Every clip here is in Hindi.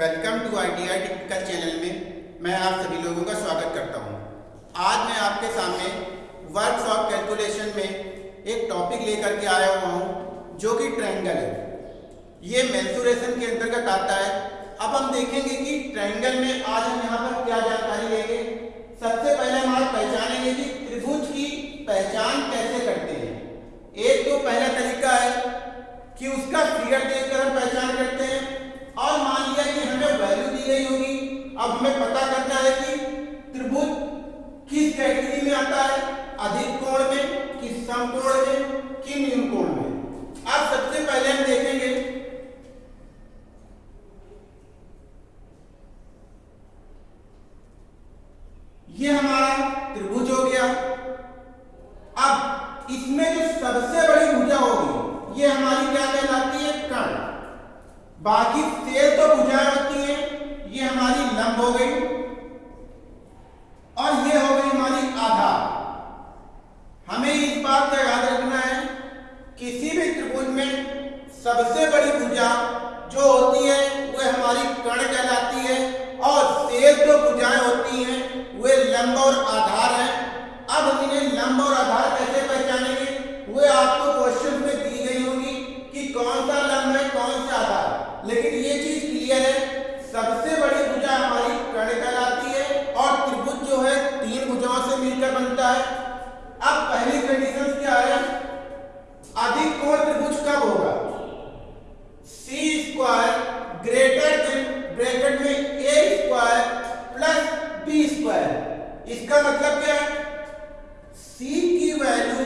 Welcome to I technical channel में मैं आप सभी लोगों का स्वागत करता हूँ। आज मैं आपके सामने वर्कशॉप ऑफ़ कैलकुलेशन में एक टॉपिक लेकर के आया हुआ हूँ, जो कि ट्रायंगल है ये मेंसुरेशन के अंतर्गत आता है अब हम देखेंगे कि ट्रायंगल में आज हम यहाँ पर क्या जानकारी लेंगे सबसे पहले हम आज पहचानेंगे कि त्रिभुज की पहचान कैसे करते हैं एक तो पहला तरीका है कि उसका फिगर देखकर हम पहचान करते हैं और मान लिया कि हमें वैल्यू दी गई होगी अब हमें पता करना है कि त्रिभुज किस कैटेगरी में आता है अधिक कोण में कि समकोण में कि न्यून कोण में अब सबसे पहले हम देखेंगे ये हमारा त्रिभुज हो गया अब इसमें जो सबसे बड़ी भुजा होगी ये हमारी क्या कहलाती है? कण। बाकी तेल तो भुजाएँ होती हैं, ये हमारी लंब हो गई और ये हो गई हमारी आधार हमें इस बात का याद रखना है, किसी भी त्रिभुज में सबसे बड़ी भुजा जो होती है वह हमारी कर्ण कहलाती है और शेष जो भुजाएँ होती हैं वे लंब और आधार हैं अब हम इन्हें लंब और आधार कैसे पहचानेंगे वे आपको क्वेश्चन में दी गई होगी कि कौन सा लंब है कौन सा आधार लेकिन ये चीज़ क्लियर है सबसे बड़ी भुजा हमारी कर्ण कहलाती है और त्रिभुज जो है तीन भुजाओं से मिलकर बनता है अब पहली कंडीशन क्या है अधिक कोण त्रिभुज कब होगा C square greater than bracket में A square plus B square इसका मतलब क्या है सी की value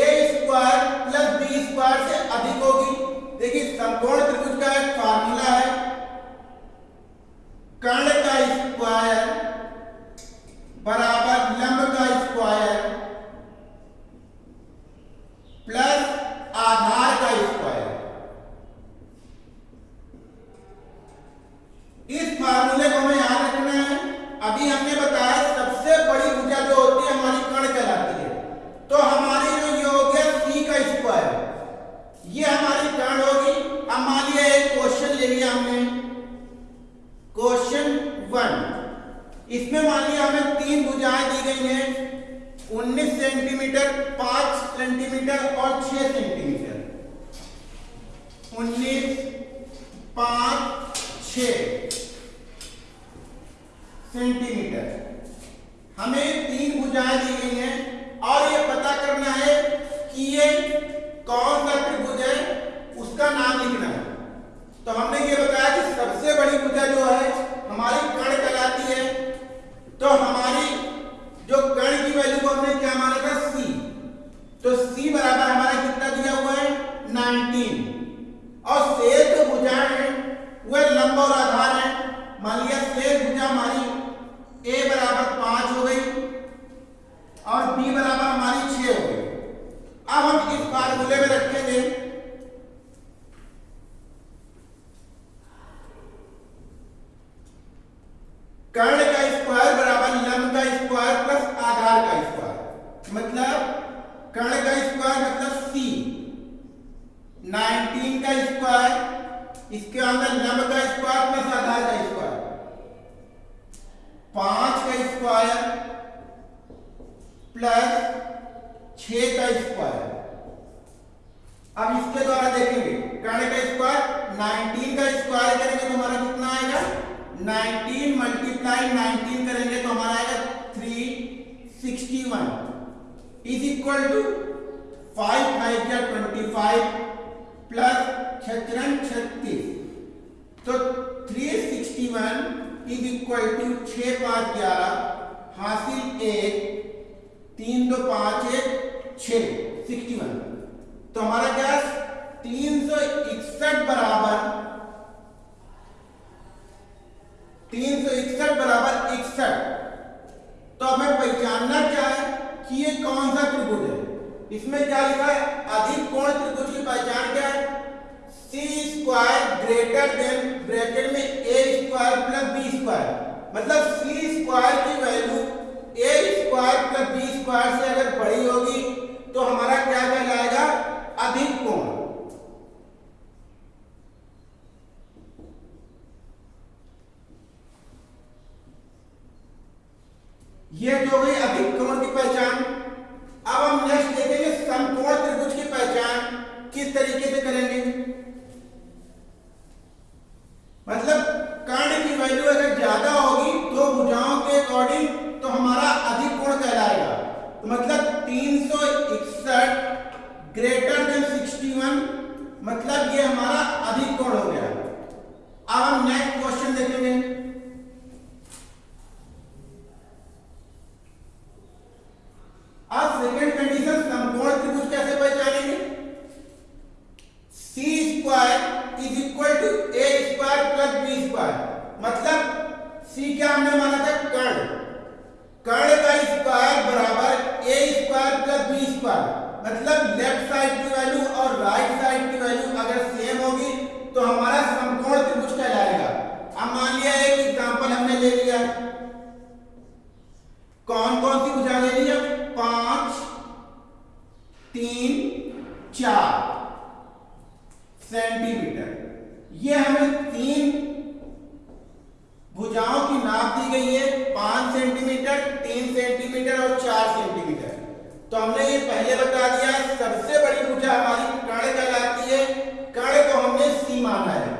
A square plus B square से अधिक होगी देखिए समकोण त्रिभुज का एक फार्मूला है कर्ण का स्क्वायर बराबर लंब का स्क्वायर प्लस आधार का स्क्वायर इस फार्मूले को हमें याद रखना है अभी हमने बताया सबसे बड़ी भुजा जो होती है हमारी कर्ण कहलाती है तो हमारी जो ये हो गया सी का स्क्वायर ये हमारी कर्ण होगी अब मान लिया एक क्वेश्चन ले लिया हमने क्वेश्चन वन। इसमें मान लिया हमें तीन भुजाएँ दी गई हैं। 19 सेंटीमीटर 5 सेंटीमीटर और 6 सेंटीमीटर। 19 5 6 सेंटीमीटर। हमें तीन भुजाएँ दी गई हैं और ये पता करना है कि ये कौन सा त्रिभुज है, उसका नाम लिखना है। तो हमने ये बताया कि सबसे बड़ी पूजा जो है, हमारी कण कहलाती है। तो हमारी जो कर्ण की वैल्यू को हमने क्या माना था सी तो सी बराबर हमारा कितना दिया हुआ है 19 और शेष जो भुजाएँ हैं वह लंब और आधार है मान लिया शेष भुजा हमारी ए बराबर पाँच हो गई और बी बराबर हमारी छह हो गई अब हम इस फार्मूले में रखेंगे कर्ण का स्क्वायर बराबर लंब का स्क्वायर प्लस आधार का स्क्वायर। मतलब कर्ण का स्क्वायर मतलब सी 19 का स्क्वायर, इसके अंदर लंब का स्क्वायर प्लस आधार का स्क्वायर। पाँच का स्क्वायर प्लस छ का स्क्वायर। अब इसके द्वारा देखेंगे, कर्ण का स्क्वायर 19 का स्क्वायर करेंगे तो हमारा कितना आएगा? 19 मल्टीप्लाई 19 करेंगे तो हमारा आएगा 361 is equal to five five या ट्वेंटी फाइव प्लस छत्रन छत्तीस तो 361 इज़ इक्वल टू छ पाँच ग्यारह. हासिल एक, तीन दो पाँच एक छ सिक्सटी वन तो हमारा क्या मतलब सी स्क्वायर की value A square plus B square से अगर बड़ी होगी तो हमारा क्या कहलाएगा? अधिक कोण। ये जो गई अधिक कोण की पहचान। अब हम नेक्स्ट देखेंगे समकोण त्रिभुज की पहचान किस तरीके से करेंगे। मतलब ये हमारा अधिक कोण हो गया अब हम नेक्स्ट क्वेश्चन देखेंगे अब सेकेंड कंडीशन समकोण त्रिभुज कैसे पहचानेंगे C square is equal to A square plus B square मतलब सी क्या हमने माना था कर्ण कर्ण का स्क्वायर बराबर A square plus B square मतलब लेफ़्ट साइड की वैल्यू और राइट साइड की वैल्यू अगर सेम होगी तो हमारा समकोण त्रिभुज कहलाएगा अब मान लिया एक एग्जांपल लिया कौन कौन सी ले ली है पाँच, तीन, चार सेंटीमीटर? ये हमें तीन भुजाओं की नाप दी गई है, पाँच सेंटीमीटर, तीन सेंटीमीटर और चार सेंटीमीटर। तो हमने ये पहले बता दिया सबसे बड़ी भुजा हमारी कर्ण कहलाती है कर्ण को हमने सी माना है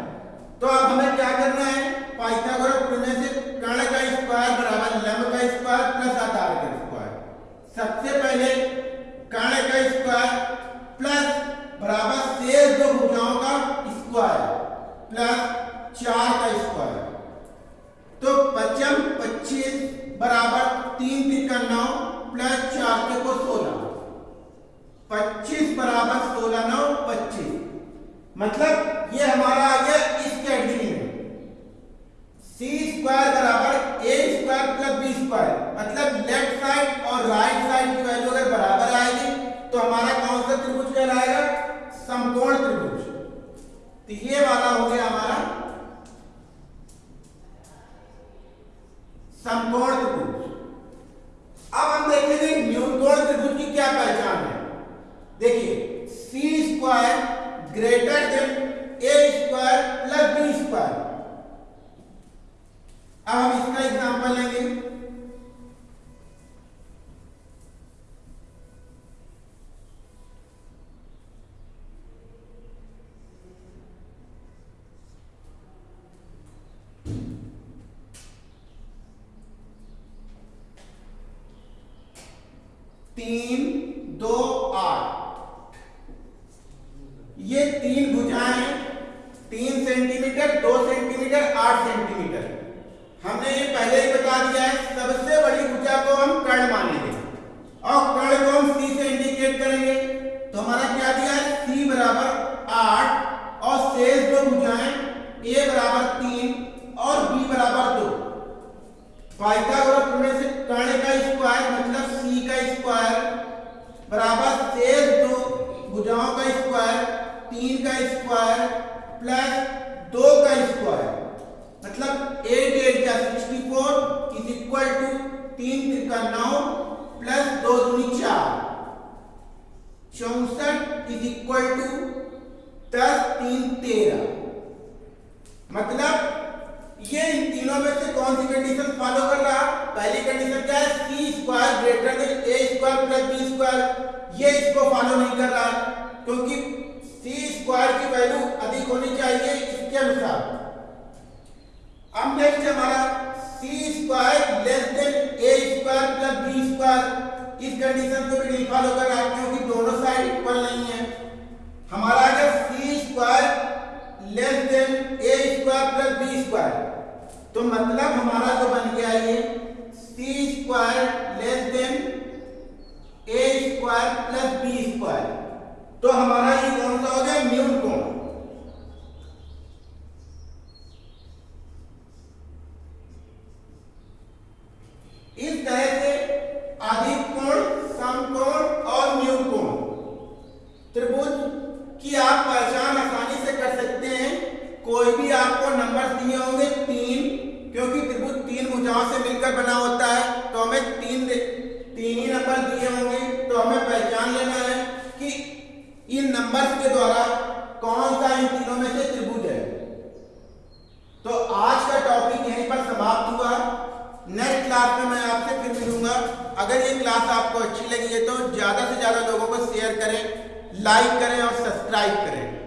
तो अब हमें क्या करना है पाइथागोरस प्रमेय से कर्ण का स्क्वायर बराबर लंब का स्क्वायर प्लस आधार का स्क्वायर सबसे पहले कर्ण का स्क्वायर प्लस बराबर शेष दो भुजाओं का स्क्वायर प्लस चार का स्क्वायर तो पचम पच्चीस बराबर तीन तिरका नौ प्लस चार के को सोलह. पच्चीस बराबर सोलह नौ, पच्चीस. मतलब ये हमारा आ गया इस कैटेगरी में सी स्क्वायर बराबर A square plus B square मतलब लेफ़्ट साइड और राइट साइड की वैल्यू अगर बराबर आएगी तो हमारा कौन सा त्रिभुज कहलाएगा समकोण त्रिभुज तो ये वाला हो गया हमारा समकोण त्रिभुज। अब हम देखेंगे न्यूनकोण त्रिभुज की क्या पहचान है। देखिए C square greater than A square plus B square अब हम इसका एग्जांपल लेंगे। तीन, दो, आठ। ये तीन भुजाएँ तीन सेंटीमीटर, दो सेंटीमीटर, आठ सेंटीमीटर। हमने ये पहले ही बता दिया है, सबसे बड़ी भुजा को हम कर्ण मानेंगे। और कर्ण को हम सी से इंडिकेट करेंगे। तो हमारा क्या दिया है? सी बराबर आठ, और शेष दो भुजाएँ ए बराबर तीन, और बी बराबर दो। पाइथागोरस प्रमेय से कर्ण का स्क्वायर मतलब सी का स्क्वायर बराबर शेष दो भुजाओं का स्क्वायर, तीन का स्क्वायर प्लस दो का स्क्वायर। मतलब एट एट का sixty four is equal to तीन तिरका नौ प्लस दो दूनी चार। चौसठ इज़ इक्वल टू दस तीन तेरह। मतलब ये इन तीनों में से कौन सी कंडीशन फॉलो कर रहा? पहली कंडीशन क्या है? C square greater than A square plus B square ये इसको फॉलो नहीं कर रहा। क्योंकि सी स्क्वायर की वैल्यू अधिक होनी चाहिए इसके अनुसार। अब नेक्स्ट हमारा C square less than A square plus B square इस कंडीशन को भी नहीं फॉलो कर रहा क्योंकि दोनों साइड इक्वल नहीं है। हमारा अगर C square less than A square plus B square तो मतलब हमारा जो बन गया ये C square less than A square plus B तो हमारा ये कौन सा हो गया? न्यून कोण। इस तरह से अधिक कोण समकोण और न्यून कोण। त्रिभुज की आप पहचान आसानी से कर सकते हैं। कोई भी आपको नंबर दिए होंगे, तीन, क्योंकि त्रिभुज तीन भुजाओं से मिलकर बना होता है। तो हमें तीन तीन ही नंबर दिए होंगे। तो हमें पहचान लेना है कि इन नंबर्स के द्वारा कौन सा इन तीनों में से त्रिभुज है? तो आज का टॉपिक यहीं पर समाप्त हुआ। नेक्स्ट क्लास में मैं आपसे फिर मिलूँगा। अगर ये क्लास आपको अच्छी लगी है तो ज़्यादा से ज़्यादा लोगों को शेयर करें लाइक करें और सब्सक्राइब करें।